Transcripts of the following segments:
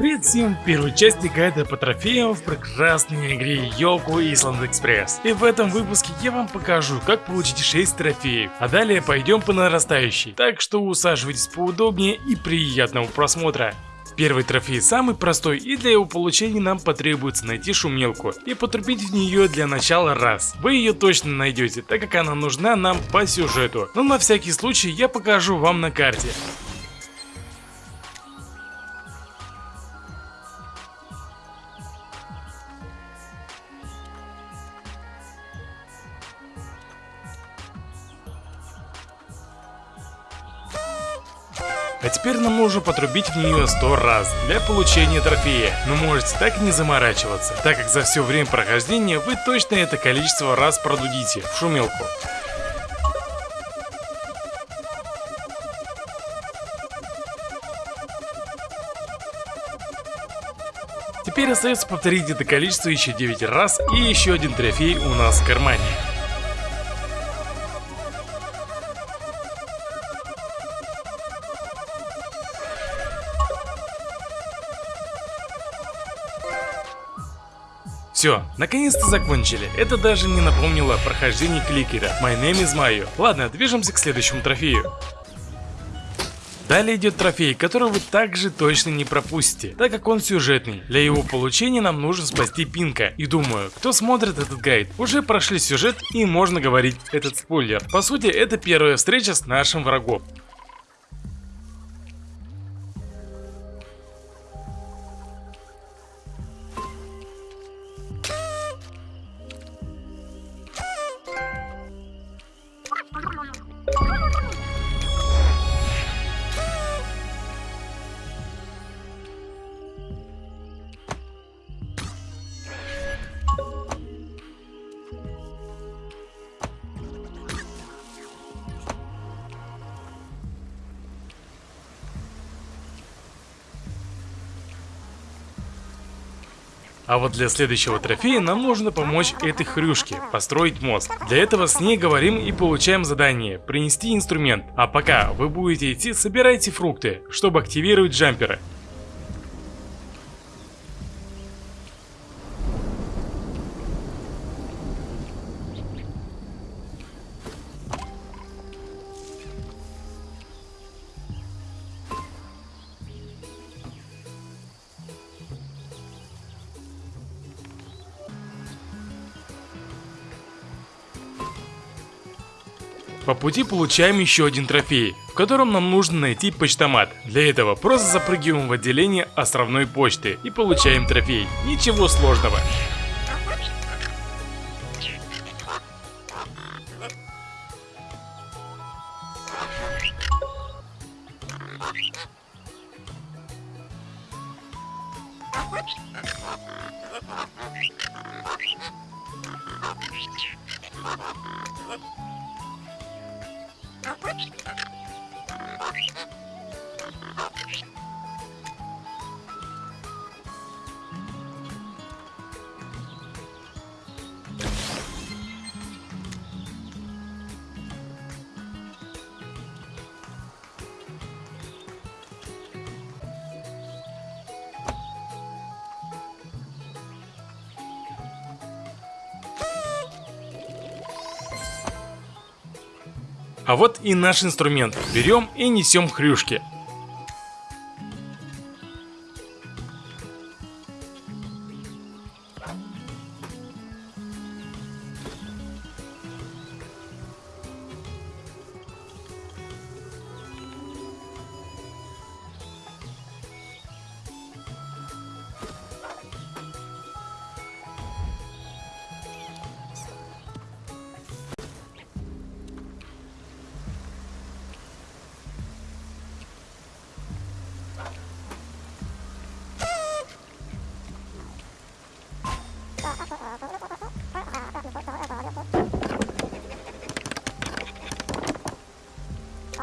Привет всем, первой части гайда по трофеям в прекрасной игре Йоку Island Express. И в этом выпуске я вам покажу, как получить 6 трофеев. А далее пойдем по нарастающей. Так что усаживайтесь поудобнее и приятного просмотра. Первый трофей самый простой и для его получения нам потребуется найти шумелку и потрубить в нее для начала раз. Вы ее точно найдете, так как она нужна нам по сюжету. Но на всякий случай я покажу вам на карте. А теперь нам нужно потрубить в нее 100 раз для получения трофея, но можете так и не заморачиваться, так как за все время прохождения вы точно это количество раз продудите в шумелку. Теперь остается повторить это количество еще 9 раз и еще один трофей у нас в кармане. Все, наконец-то закончили. Это даже не напомнило прохождение кликера. My name is Mayo. Ладно, движемся к следующему трофею. Далее идет трофей, который вы также точно не пропустите, так как он сюжетный. Для его получения нам нужно спасти Пинка. И думаю, кто смотрит этот гайд, уже прошли сюжет и можно говорить этот спойлер. По сути, это первая встреча с нашим врагом. А вот для следующего трофея нам нужно помочь этой хрюшке построить мост. Для этого с ней говорим и получаем задание принести инструмент. А пока вы будете идти, собирайте фрукты, чтобы активировать джамперы. По пути получаем еще один трофей, в котором нам нужно найти почтомат. Для этого просто запрыгиваем в отделение островной почты и получаем трофей. Ничего сложного. Thank you. А вот и наш инструмент. Берем и несем хрюшки.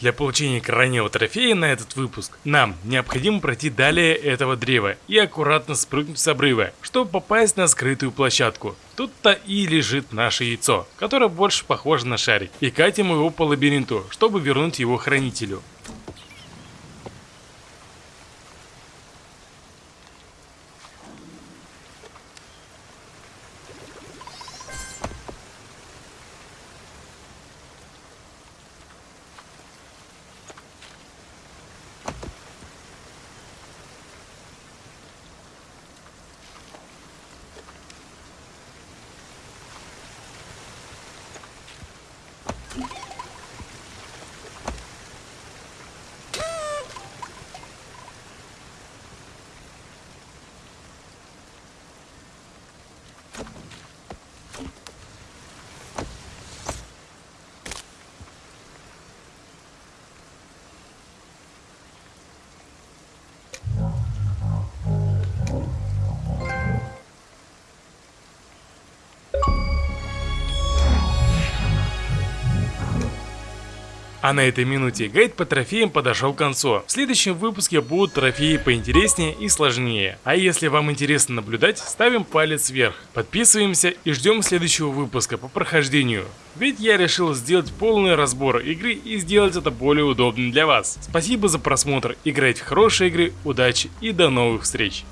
Для получения крайнего трофея на этот выпуск нам необходимо пройти далее этого древа и аккуратно спрыгнуть с обрыва, чтобы попасть на скрытую площадку. Тут-то и лежит наше яйцо, которое больше похоже на шарик, и катим его по лабиринту, чтобы вернуть его хранителю. Thank you. А на этой минуте гайд по трофеям подошел к концу. В следующем выпуске будут трофеи поинтереснее и сложнее. А если вам интересно наблюдать, ставим палец вверх. Подписываемся и ждем следующего выпуска по прохождению. Ведь я решил сделать полный разбор игры и сделать это более удобным для вас. Спасибо за просмотр, играйте в хорошие игры, удачи и до новых встреч.